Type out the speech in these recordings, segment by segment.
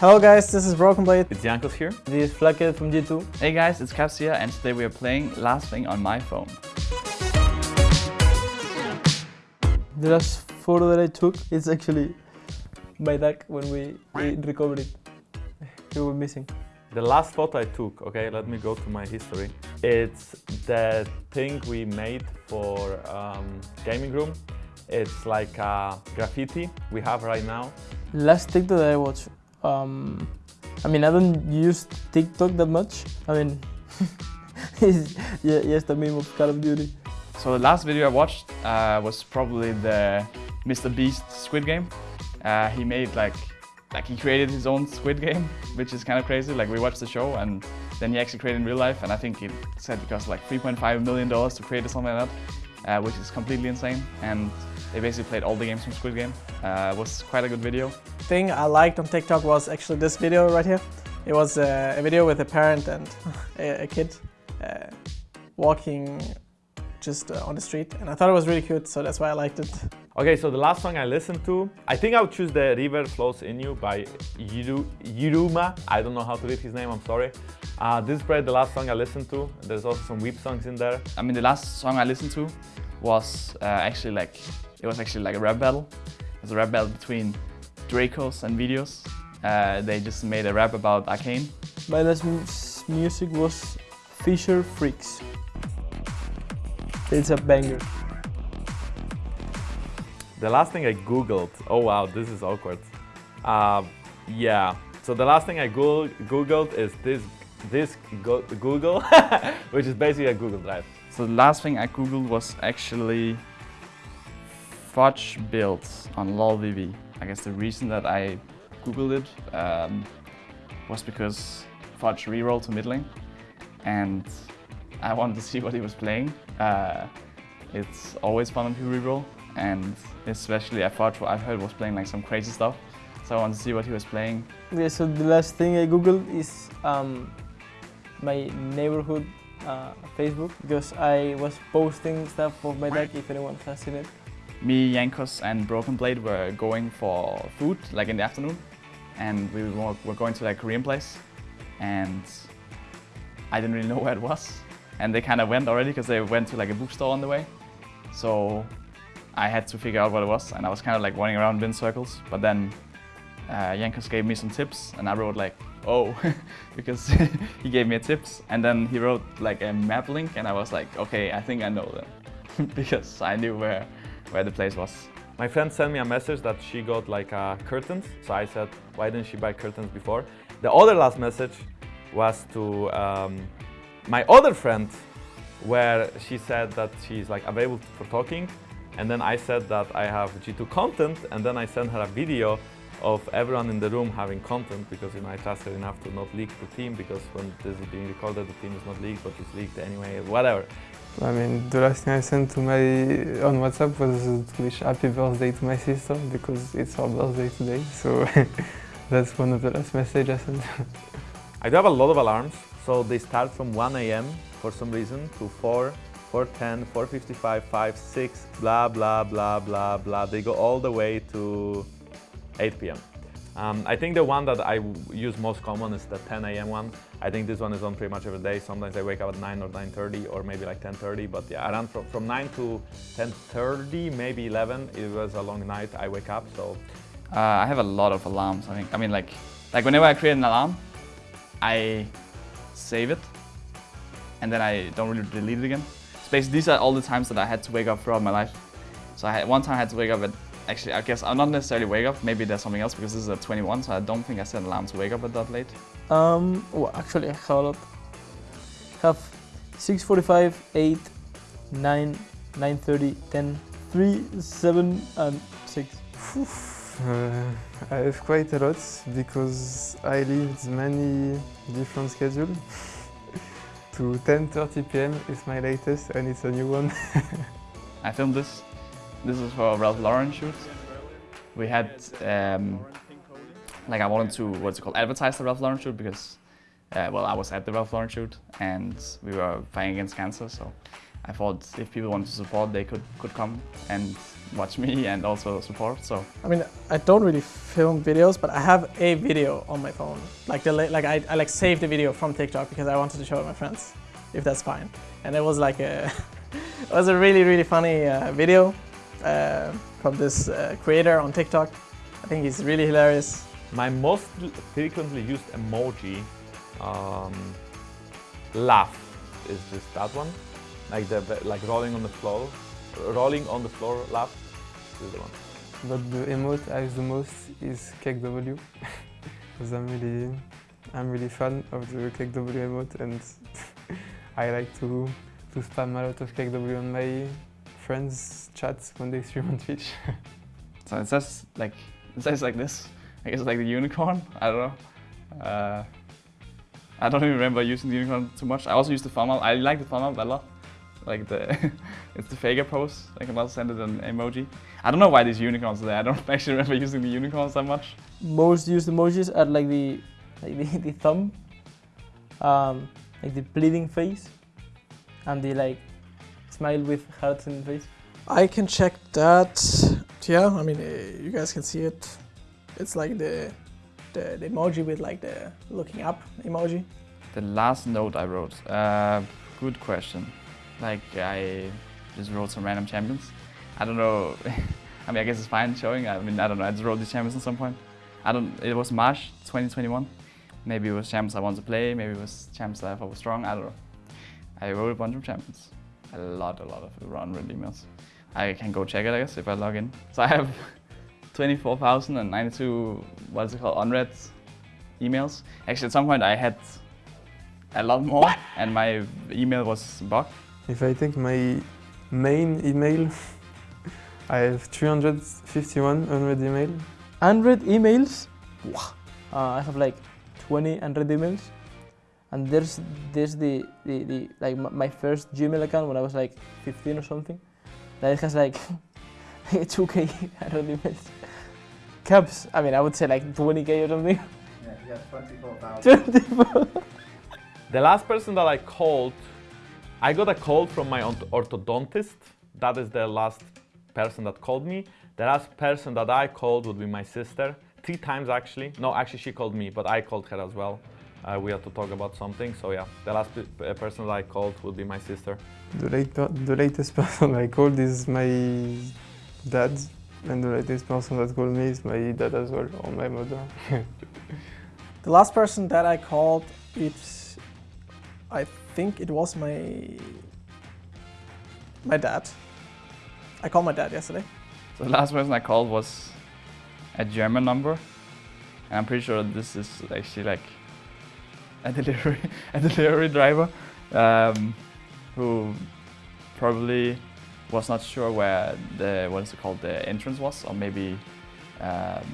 Hello guys, this is Broken Blade. It's Jankos here. This is Flakked from G2. Hey guys, it's Caps here and today we are playing Last Thing on my phone. The last photo that I took is actually my dog when we, we recovered it. We were missing. The last photo I took, okay, let me go to my history. It's the thing we made for um, gaming room. It's like a graffiti we have right now. Last TikTok that I watched, um, I mean, I don't use TikTok that much. I mean, it's yeah, yes, the meme of Call of Duty. So the last video I watched uh, was probably the Mr. Beast Squid Game. Uh, he made like, like he created his own Squid Game, which is kind of crazy. Like we watched the show and then he actually created in real life. And I think he said it cost like 3.5 million dollars to create something like that, uh, which is completely insane. And they basically played all the games from Squid Game. Uh, it was quite a good video. Thing I liked on TikTok was actually this video right here. It was uh, a video with a parent and a, a kid uh, walking just uh, on the street and I thought it was really cute so that's why I liked it. Okay, so the last song I listened to, I think I would choose the River Flows In You by Yuru, Yuruma. I don't know how to read his name, I'm sorry. Uh, this is probably the last song I listened to. There's also some weep songs in there. I mean, the last song I listened to was uh, actually like, it was actually like a rap battle. It was a rap battle between Dracos and Videos. Uh, they just made a rap about Arcane. My last music was Fisher Freaks. It's a banger. The last thing I googled, oh wow, this is awkward. Uh, yeah, so the last thing I Google, googled is this, this go Google, which is basically a Google Drive. So the last thing I googled was actually fudge builds on lolVV. I guess the reason that I googled it um, was because fudge rerolled to mid lane and I wanted to see what he was playing. Uh, it's always fun when people reroll and especially at Fudge what I've heard was playing like some crazy stuff. So I wanted to see what he was playing. Yeah, so the last thing I googled is um, my neighborhood uh, Facebook because I was posting stuff of my deck if anyone has seen it. Me, Jankos and Broken Blade were going for food like in the afternoon. And we were, going to like Korean place. And I didn't really know where it was. And they kind of went already because they went to like a bookstore on the way. So I had to figure out what it was. And I was kind of like running around in circles. But then uh, Jankos gave me some tips. And I wrote like oh because he gave me tips. And then he wrote like a map link. And I was like okay I think I know them. Because I knew where where the place was. My friend sent me a message that she got like uh, curtains so I said why didn't she buy curtains before? The other last message was to um, my other friend where she said that she's like available for talking and then I said that I have G2 content and then I sent her a video of everyone in the room having content because you know I trusted enough to not leak the team because when this is being recorded the team is not leaked but it's leaked anyway, whatever. I mean, the last thing I sent to my on WhatsApp was to wish happy birthday to my sister because it's her birthday today. So that's one of the last messages I sent. I do have a lot of alarms, so they start from 1 a.m. for some reason to 4, 4.10, 4.55, 5, 6, blah, blah, blah, blah, blah. They go all the way to 8 p.m. Um, I think the one that I use most common is the 10 a.m. one. I think this one is on pretty much every day. Sometimes I wake up at 9 or 9.30 or maybe like 10.30. But yeah, around from, from 9 to 10.30, maybe 11. It was a long night. I wake up, so. Uh, I have a lot of alarms, I think. I mean, like, like whenever I create an alarm, I save it and then I don't really delete it again. So basically, these are all the times that I had to wake up throughout my life. So I had, one time I had to wake up at Actually, I guess I'm not necessarily wake up. Maybe there's something else because this is at 21, so I don't think I set an alarm to wake up at that late. Um, well, actually, I have a lot. Have 6:45, 8, 9, 9:30, 10, 3, 7, and 6. Uh, I have quite a lot because I lived many different schedules. to 10.30 pm is my latest and it's a new one. I filmed this this is for Ralph Lauren shoot. We had, um, like I wanted to, what's it called, advertise the Ralph Lauren shoot because, uh, well, I was at the Ralph Lauren shoot and we were fighting against cancer. So I thought if people wanted to support, they could, could come and watch me and also support. So I mean, I don't really film videos, but I have a video on my phone. Like the like I, I like saved the video from TikTok because I wanted to show it my friends, if that's fine. And it was like a it was a really really funny uh, video uh, from this uh, creator on TikTok. I think he's really hilarious. My most frequently used emoji, um, laugh, is just that one. Like the the- like rolling on the floor, rolling on the floor laugh is the one. But the emote I use the most is CakeW. Because I'm really, I'm really fan of the CakeW emote and I like to, to spam a lot of CakeW on my friends' chats when they stream on Twitch. so it says like it says like this. I guess it's like the unicorn. I don't know. Uh, I don't even remember using the unicorn too much. I also use the thumb up. I like the thumb up a lot. Like the it's the Faker pose. I can also send it an emoji. I don't know why these unicorns are there. I don't actually remember using the unicorns that much. Most used emojis are like the like the, the thumb, um, like the bleeding face, and the like smile with hearts in the face. I can check that. Yeah, I mean, uh, you guys can see it. It's like the, the the emoji with like the looking up emoji. The last note I wrote. Uh, good question. Like I just wrote some random champions. I don't know. I mean, I guess it's fine showing. I mean, I don't know. I just wrote these champions at some point. I don't. It was March 2021. Maybe it was champs I wanted to play. Maybe it was champs that I thought was strong. I don't know. I wrote a bunch of champions. A lot, a lot of around red emails. I can go check it, I guess, if I log in. So I have 24,092, what is it called, unread emails. Actually, at some point I had a lot more, and my email was bugged. If I take my main email, I have 351 unread emails. 100 emails. Wow. Uh, I have like 20 100 emails, and there's there's the the, the like m- my first Gmail account when I was like 15 or something. That it has like 2k 100 emails. Caps. I mean, I would say like 20k or something. Yeah, you got 24,000. 24. The last person that I called, I got a call from my orthodontist. That is the last person that called me. The last person that I called would be my sister. Three times actually. No, actually she called me, but I called her as well. Uh, we had to talk about something. So yeah, the last pe- uh, person that I called would be my sister. The, late, the latest person I called is my dad, and the latest person that called me is my dad as well, or my mother. The last person that I called, it's, I think it was my, my dad. I called my dad yesterday. So the last person I called was a German number, and I'm pretty sure this is actually like a delivery a delivery driver um, who probably was not sure where the what is it called the entrance was, or maybe um,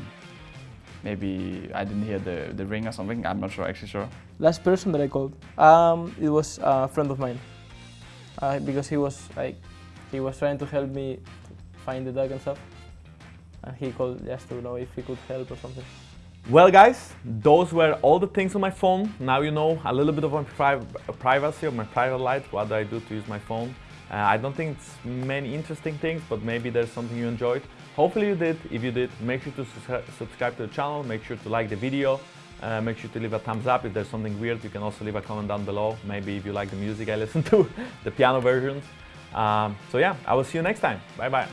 maybe I didn't hear the the ring or something. I'm not sure actually sure. Last person that I called, um, it was a friend of mine, uh, because he was like, he was trying to help me find the dog and stuff, and he called just to know if he could help or something. Well, guys, those were all the things on my phone. Now you know a little bit of my pri- privacy, of my private life, what do I do to use my phone. Uh, I don't think it's many interesting things, but maybe there's something you enjoyed. Hopefully you did. If you did, make sure to sus- subscribe to the channel, make sure to like the video, uh, make sure to leave a thumbs up. If there's something weird, you can also leave a comment down below. Maybe if you like the music I listen to, the piano versions. Um, so yeah, I will see you next time. Bye bye.